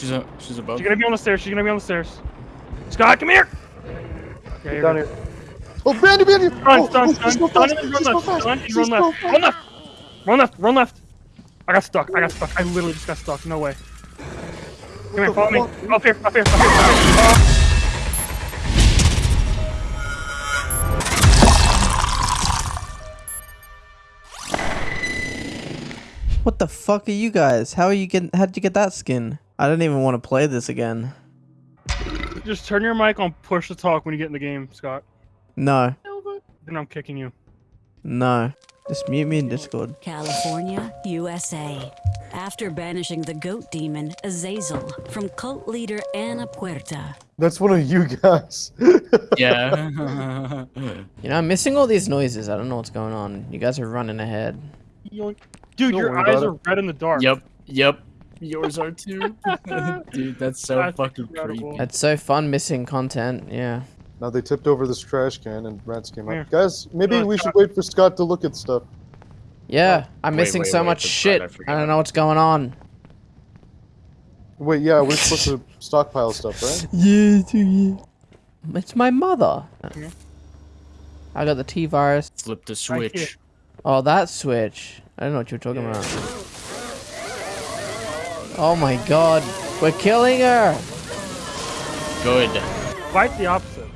She's a she's above. She's gonna be on the stairs. She's gonna be on the stairs. Scott, come here. Okay, you're Down here. Oh, Bandy, Bandy! Run, oh, stun, oh, stun, she's stun, and run left, stun, and run left, run left, run left, run left. I got stuck. I got stuck. I literally just got stuck. No way. Come here, follow me. fuck? Up here, up here, up here. Up here. What the fuck are you guys? How are you getting? How'd you get that skin? I don't even want to play this again. Just turn your mic on push to talk when you get in the game, Scott. No, Then I'm kicking you. no. Just mute me in Discord. California, USA. After banishing the goat demon, Azazel, from cult leader Ana Puerta. That's one of you guys. Yeah. You know, I'm missing all these noises. I don't know what's going on. You guys are running ahead. Dude, Don't your worry eyes about are red in the dark. yep. Yep. Yours are too. Dude, that's so That's fucking incredible. creepy. It's so fun missing content. Yeah. now they tipped over this trash can and rats came Here. up. Guys, maybe Uh, we should wait for Scott to look at stuff. Yeah, I'm Wait, missing wait, so wait, much shit. I I, don't know what's going on. Wait, yeah, we're supposed to stockpile stuff, right? Yeah, yeah. It's my mother. Yeah. I got the T virus. Flip the Right switch. Oh, that switch. I don't know what you're talking Yeah. about. Oh my god. We're killing her. Good. Quite the opposite.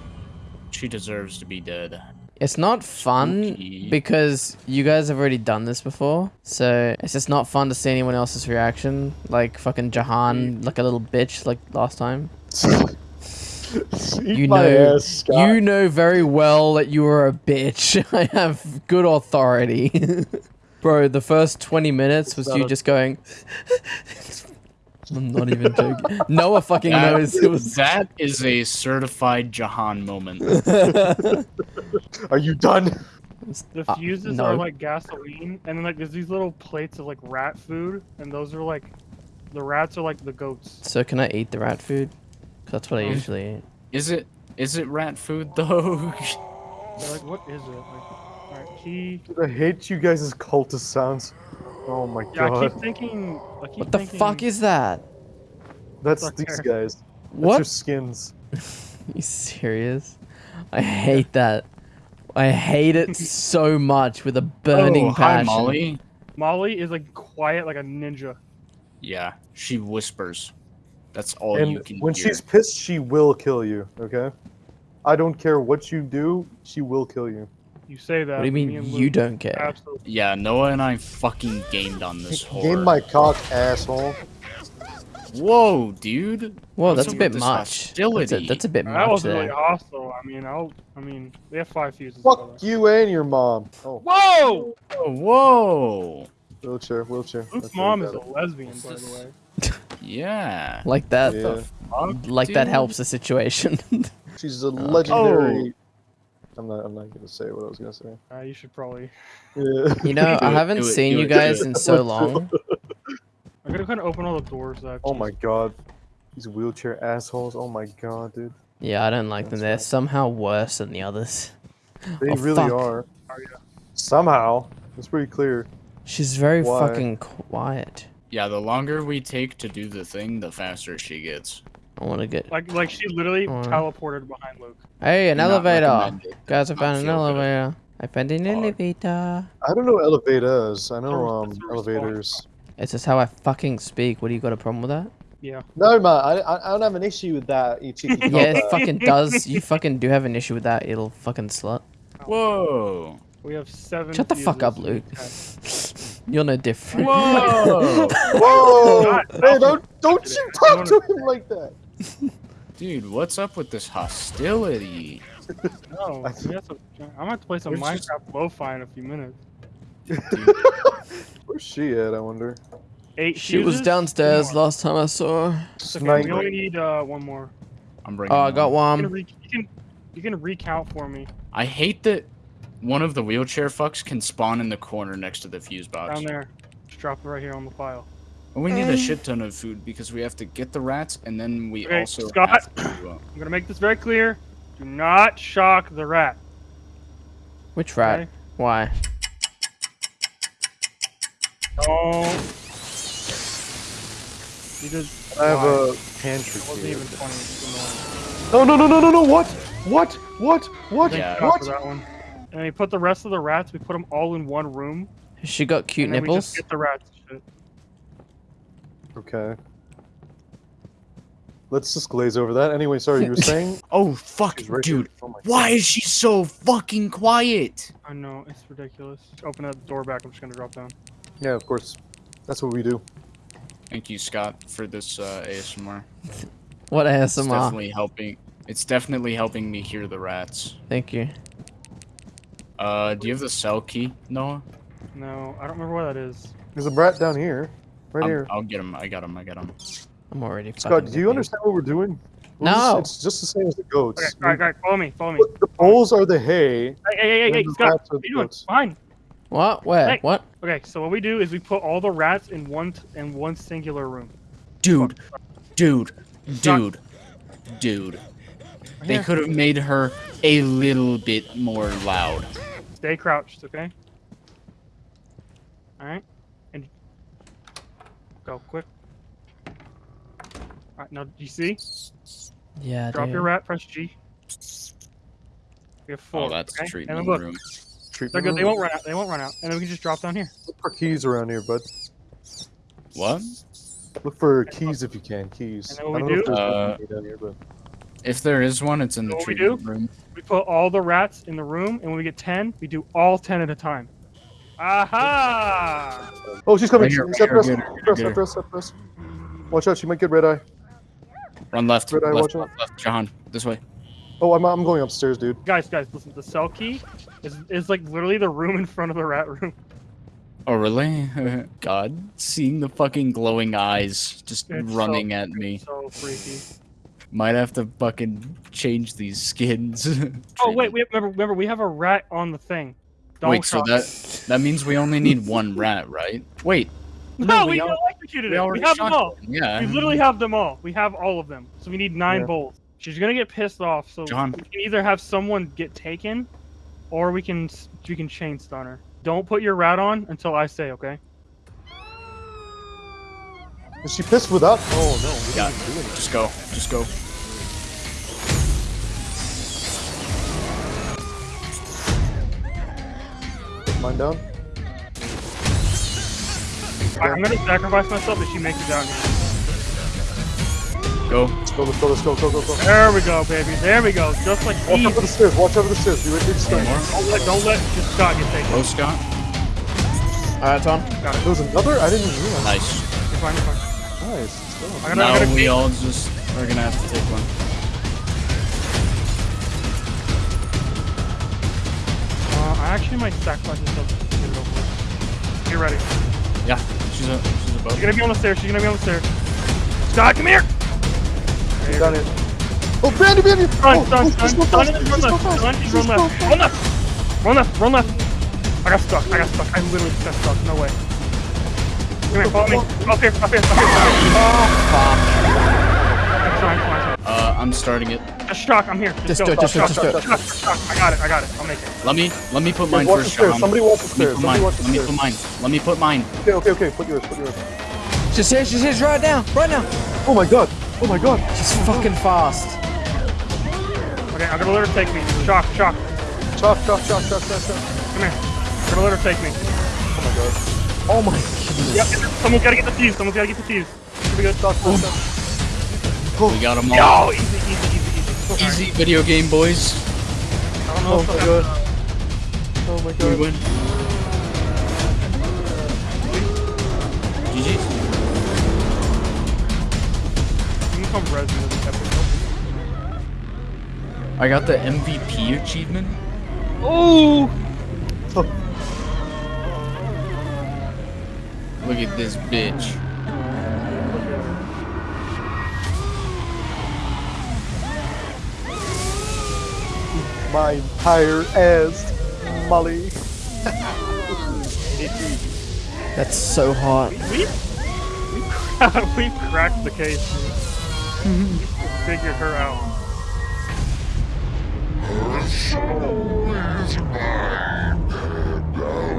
She deserves to be dead. It's not fun Spooky. because you guys have already done this before. So it's just not fun to see anyone else's reaction. Like fucking Jahan, like a little bitch like last time. You know, ass, you know very well that you were a bitch. I have good authority. Bro, the first 20 minutes was you just going. I'm not even joking. Noah fucking That- knows. It was. That is a certified Jahan moment. Are you done? The Uh, fuses no. are like gasoline, and then like there's these little plates of like rat food, and those are like, the rats are like the goats. So can I eat the rat food? 'Cause that's what I Um, usually eat. Is it is it rat food though? Like, what is it? Like, alright, key. I hate you guys' cultist sounds. Oh my Yeah, I god. keep thinking. I keep What the thinking, fuck is that? That's Fuck these her. guys. That's What? your skins. you serious? I hate that. I hate it so much with a burning oh, hi passion. Molly. Molly is like quiet like a ninja. Yeah, she whispers. That's all you And can when hear. she's pissed, she will kill you, okay? I don't care what you do, she will kill you. You say that. What do you but me mean you Luke don't care? Absolutely. Yeah, Noah and I fucking gamed on this horror. Game my cock, asshole. Whoa, dude. Whoa, What's that's a bit with this much. That's a, that's a bit That much was really there. hostile. I mean, I'll. I mean, they have five fuses. by the. Fuck you and your mom. Oh, Whoa! Oh, whoa. wheelchair, wheelchair. Luke's That's mom really is a bad. lesbian, by the way. Yeah. Like that. Yeah. Fuck, Like that helps the situation. She's a oh. legendary. Oh. I'm not. I'm not gonna say what I was gonna say. Uh, you should probably. Yeah. you know, I haven't it, seen do you guys it. in so long. I'm gonna kind of open all the doors. That oh my god. These wheelchair assholes. Oh my god, dude. Yeah, I don't like them. That's They're right. somehow worse than the others. They Oh, really fuck. are. Are ya? Somehow. It's pretty clear. She's very Why? fucking quiet. Yeah, the longer we take to do the thing, the faster she gets. I want to get. Like, like she literally Alright. teleported behind Luke. Hey, an Do not elevator! Guys, I found an feel good. elevator. I found an Fuck. elevator. I don't know elevators. I know um elevators. It's just how I fucking speak. What do you got a problem with that? Yeah. No man, I, I I don't have an issue with that. You cheeky Yeah, it fucking does. You fucking do have an issue with that, you little fucking slut. Whoa. We have seven. Shut the fuck up. Luke. You're no different. Whoa. Whoa! Hey, don't don't you talk to him like that. Dude, what's up with this hostility? No, I- we have to, I'm gonna play some Where's just- Minecraft lo-fi in a few minutes. Where's she at? I wonder. Eight. She was downstairs last time I saw her. Okay, we only need uh, one more. I'm bringing Oh, I one. got You can, one. you can you can recount for me I hate that one of the wheelchair fucks can spawn in the corner next to the fuse box. down there. Just drop it right here on the file. And we need a shit ton of food because we have to get the rats and then we Okay, also Scott. have to, uh, I'm gonna make this very clear. Do not shock the rat. Which rat? Okay? Why? Don't. You did. I have why? a pantry It wasn't even 20. It's annoying. Oh no no no no no! What? What? What? What? Yeah. What? that one. And we put the rest of the rats. We put them all in one room. She got cute and then We nipples? just get the rats. Shit. Okay. Let's just glaze over that. Anyway, sorry, you were saying? Oh fuck, right dude. Oh Why God. is she so fucking quiet? I know it's ridiculous. Just open that door back. I'm just gonna drop down. Yeah, of course. That's what we do. Thank you, Scott, for this uh, ASMR. What It's ASMR? definitely helping. It's definitely helping me hear the rats. Thank you. Uh, do you have the cell key, Noah? No, I don't remember where that is. There's a brat down here. Right I'm- here. I'll get him. I got him. I got him. I'm already. Scott, do you confused. understand what we're doing? We're No. Just, it's just the same as the goats. Okay, all right, all right, follow me, follow me. The- The poles are the hay. Hey, hey, hey, and hey, Scott, what are you doing? Fine. What? Where? Hey. What? Okay, so what we do is we put all the rats in one t- in one singular room. Dude, dude, dude, dude. They could have made her a little bit more loud. Stay crouched, okay? All right, and go quick. All right, now do you see? Yeah, Drop dude. your rat. Press G. We have four. Oh, that's okay? treatment And look, room. they're Treatment good. They won't run out. They won't run out. And then we can just drop down here. Look for keys around here, bud. What? Look for keys if you can. Keys. And then what I we don't know if do- there's Uh, one down here, but If there is one, it's in the Know what we treatment room. We put all the rats in the room, and when we get ten, we do all ten at a time. Aha! oh, she's coming. Right here, She's right after us. here, get her, After us. get her. After us. After us. Watch out. She might get red eye. Run left, Red eye, left, watch out. left, left. Jahan, this way. Oh, I'm, I'm going upstairs, dude. Guys, guys, listen. The cell key is is like literally the room in front of the rat room. Oh, really? God, seeing the fucking glowing eyes just It's so- running at me. So freaky. Might have to fucking change these skins. Oh wait, we have, remember remember we have a rat on the thing. Don't Wait, so that it. that means we only need one rat, right? Wait, no, no, we, we al- electrocuted we it. We have them all. him, Yeah. We literally have them all. We have all of them. So we need nine Yeah. bowls. She's gonna get pissed off. So John. we can either have someone get taken, or we can we can chain stun her. Don't put your rat on until I say, okay? Is she pissed without? Oh no. we Yeah. didn't do anything. Just go. Just go. Mine down. I- I'm gonna sacrifice myself if she makes it down here. Go. Let's go. Let's go. Let's go. Go. Go. Go. There we go, baby. There we go. Just like Watch easy. over the stairs. Watch over the stairs. Be ready to One start. Don't let, don't let just Scott get taken. Oh, Scott. Alright, Tom. Got it. There was another. I didn't even realize. Nice. You're fine. You're fine. Nice. Let's go. I gotta, I Now gotta we all just are gonna have to take one. I actually might sacrifice myself just to get it over with. Get ready. Yeah, she's a she's above. She's gonna be on the stairs. She's gonna be on the stairs. Scott, come here. You got it. Oh, Brandy, Brandy! Run, oh, stun, oh, stun, just go stun, fast, and just run left. fast, Stun, and just run left. Run left. Run left. Run left. I got stuck. I got stuck. I literally just got stuck. No way. Come here, follow me. Up here, up here, up here. It's oh, fine, it's fine, it's Uh, I'm starting it. Just shock. I'm here. Just, Just go. do it, just do it, shock, just do it. shock, shock, shock. I got it. I got it. I'll make it. Let me let me put mine watch the first, stairs. Somebody watch the Let me stairs. put Somebody mine. watch the Let me put mine. Let me put mine. Okay, okay, okay. Put yours. Put yours. She's here, she's here, right now, right now. Oh my god. Oh my god. She's fucking fast. Okay, I'm gonna let her take me. Shock, shock. Shock, shock, shock, chop, chop, chop. Come here. I'm gonna let her take me. Oh my god. Oh my goodness. Yep. Someone's gotta get the fuse. Someone's gotta get the fuse. Should we get chop, chop, chop? We got them all. Yo, easy, easy, easy, easy. Easy video game boys. I don't know Oh if my I- god. Uh, oh my god. We win. GG. You can come res with this. I got the MVP achievement. Oh! Look at this bitch. My entire ass, Molly. That's so hot. We, we, we cracked the case. dude. we figured her out.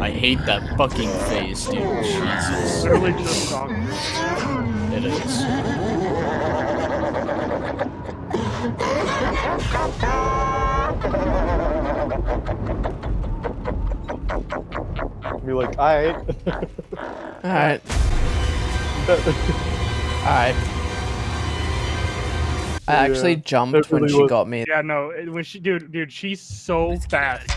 I hate that fucking face, dude. Jesus. Literally just talking. It is. Be like, alright. Alright. Alright. I actually Yeah, jumped when really she was- got me. Yeah, no, when she, dude, dude, she's so fast.